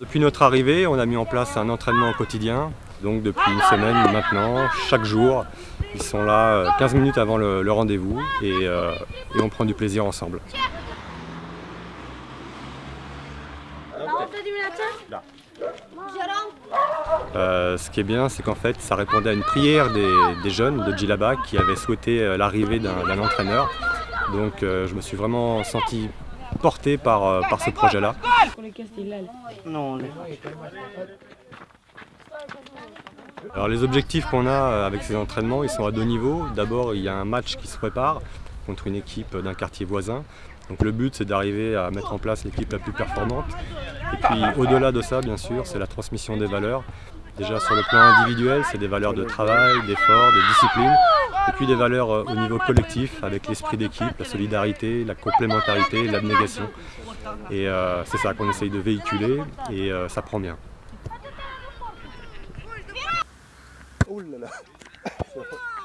Depuis notre arrivée, on a mis en place un entraînement quotidien. Donc depuis une semaine maintenant, chaque jour, ils sont là 15 euh, minutes avant le, rendez-vous euh, et, on prend du plaisir ensemble. Euh, ce qui est bien, c'est qu'en fait, ça répondait à une prière des, jeunes de Djilaba qui avaient souhaité l'arrivée d'un entraîneur. Donc je me suis vraiment senti porté par ce projet-là. Alors les objectifs qu'on a euh, avec ces entraînements, ils sont à deux niveaux. D'abord, il y a un match qui se prépare contre une équipe d'un quartier voisin. Donc le but, c'est d'arriver à mettre en place l'équipe la plus performante. Et puis au-delà de ça, bien sûr, c'est la transmission des valeurs. Déjà sur le plan individuel, c'est des valeurs de travail, d'effort, de discipline. Et puis des valeurs euh, au niveau collectif, avec l'esprit d'équipe, la solidarité, la complémentarité, l'abnégation. Et euh, c'est ça qu'on essaye de véhiculer et euh, ça prend bien.